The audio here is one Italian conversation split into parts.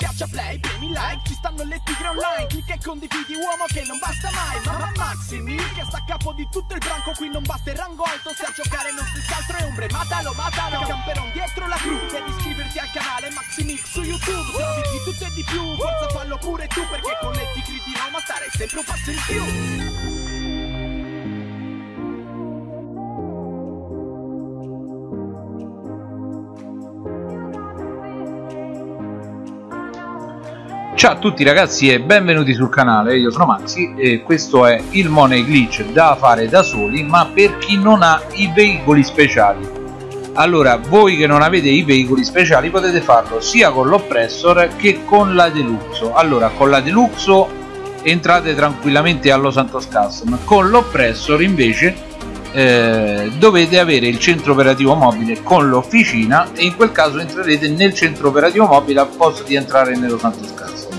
Schiaccia play, premi like, ci stanno le tigre online Clicca e condividi uomo che non basta mai Mamma Maximi che sta a capo di tutto il branco Qui non basta il rango alto se a giocare non si altro è ombre Matalo, matalo, camperon dietro la crew Devi iscriverti al canale Maximix su YouTube Se di tutto e di più, forza fallo pure tu Perché con le tigre di Roma stare sempre un passo in più Ciao a tutti ragazzi e benvenuti sul canale, io sono Maxi e questo è il Money Glitch da fare da soli ma per chi non ha i veicoli speciali. Allora voi che non avete i veicoli speciali potete farlo sia con l'Oppressor che con la Deluxo. Allora con la Deluxo entrate tranquillamente allo Santos Custom. Con l'Oppressor invece eh, dovete avere il centro operativo mobile con l'officina e in quel caso entrerete nel centro operativo mobile al posto di entrare nello Santos Custom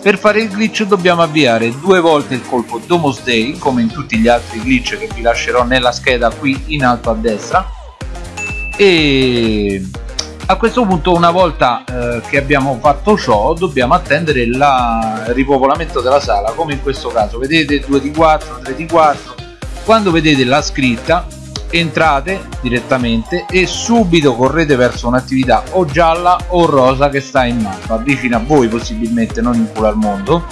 per fare il glitch dobbiamo avviare due volte il colpo Domus Day come in tutti gli altri glitch che vi lascerò nella scheda qui in alto a destra. E a questo punto una volta eh, che abbiamo fatto ciò dobbiamo attendere il ripopolamento della sala come in questo caso. Vedete 2 di 4 3 di 4 quando vedete la scritta entrate direttamente e subito correte verso un'attività o gialla o rosa che sta in mappa vicino a voi possibilmente non in culo al mondo.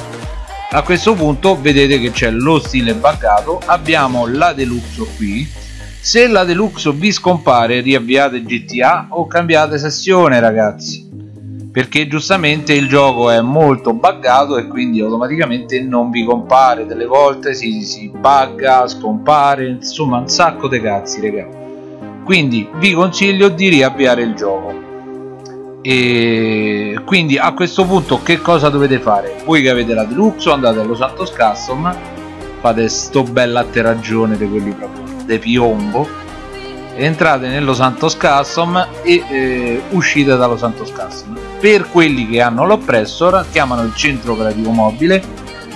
A questo punto vedete che c'è lo stile buggato abbiamo la deluxe qui. Se la deluxe vi scompare riavviate GTA o cambiate sessione ragazzi perché giustamente il gioco è molto buggato e quindi automaticamente non vi compare. Delle volte si, si bugga, scompare insomma un sacco di cazzi raga. Quindi vi consiglio di riavviare il gioco. E quindi a questo punto che cosa dovete fare? Voi che avete la deluxe andate allo Santos Custom fate sto bella atterragione di quelli proprio de piombo entrate nello Santos Custom e eh, uscite dallo Santos Custom. Per quelli che hanno l'oppressor chiamano il centro operativo mobile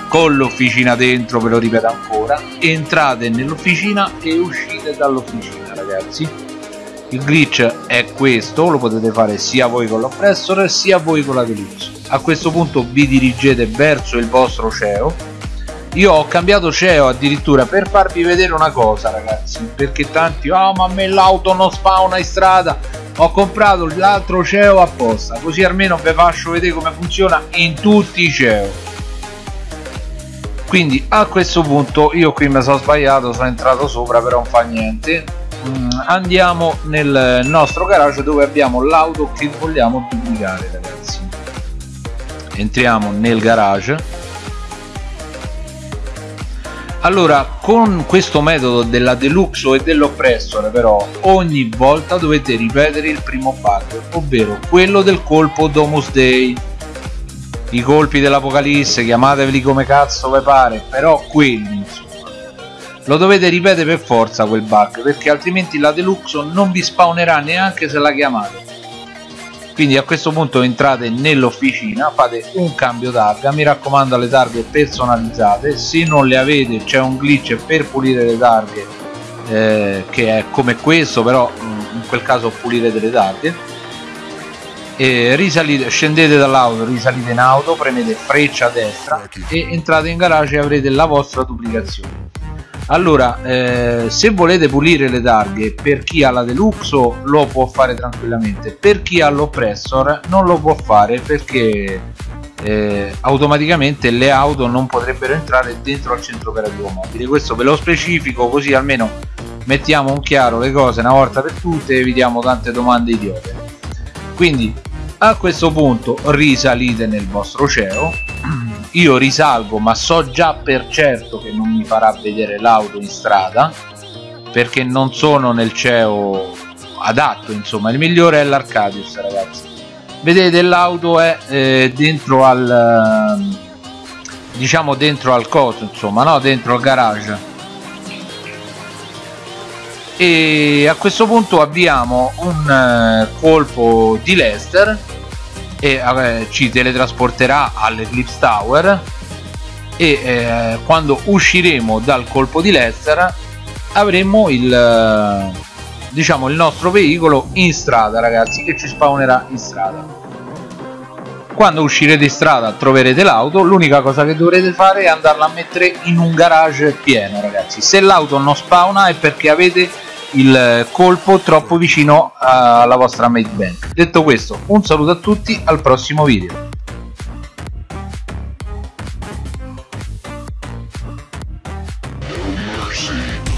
con l'officina dentro ve lo ripeto ancora entrate nell'officina e uscite dall'officina ragazzi. Il glitch è questo lo potete fare sia voi con l'oppressor sia voi con la deluxe a questo punto vi dirigete verso il vostro CEO io ho cambiato CEO addirittura per farvi vedere una cosa ragazzi perché tanti oh ma a me l'auto non spawna in strada. Ho comprato l'altro CEO apposta così almeno vi faccio vedere come funziona in tutti i CEO. Quindi a questo punto io qui mi sono sbagliato sono entrato sopra però non fa niente. Mm, andiamo nel nostro garage dove abbiamo l'auto che vogliamo duplicare ragazzi. Entriamo nel garage allora con questo metodo della deluxe e dell'oppressor però ogni volta dovete ripetere il primo bug ovvero quello del colpo Domus Day i colpi dell'apocalisse chiamateveli come cazzo vi pare però quelli insomma. Lo dovete ripetere per forza quel bug perché altrimenti la deluxe non vi spawnerà neanche se la chiamate quindi a questo punto entrate nell'officina fate un cambio targa. Mi raccomando le targhe personalizzate. Se non le avete c'è un glitch per pulire le targhe eh, che è come questo però mm, in quel caso pulire delle targhe. E risalite, scendete dall'auto risalite in auto premete freccia a destra e entrate in garage e avrete la vostra duplicazione allora eh, se volete pulire le targhe per chi ha la deluxe lo può fare tranquillamente per chi ha l'oppressor non lo può fare perché eh, automaticamente le auto non potrebbero entrare dentro al centro operativo mobile questo ve lo specifico così almeno mettiamo un chiaro le cose una volta per tutte e evitiamo tante domande idiote. Quindi a questo punto risalite nel vostro CEO io risalgo ma so già per certo che non mi farà vedere l'auto in strada perché non sono nel CEO adatto insomma. Il migliore è l'Arcadius ragazzi. Vedete l'auto è eh, dentro al diciamo dentro al coso insomma no? Dentro al garage. E a questo punto abbiamo un eh, colpo di Lester e eh, ci teletrasporterà all'Eclipse Tower. E eh, quando usciremo dal colpo di Lester avremo il eh, diciamo il nostro veicolo in strada ragazzi che ci spawnerà in strada. Quando uscirete in strada troverete l'auto. L'unica cosa che dovrete fare è andarla a mettere in un garage pieno ragazzi. Se l'auto non spawna è perché avete il colpo troppo vicino alla vostra mate bank detto questo un saluto a tutti al prossimo video mercy.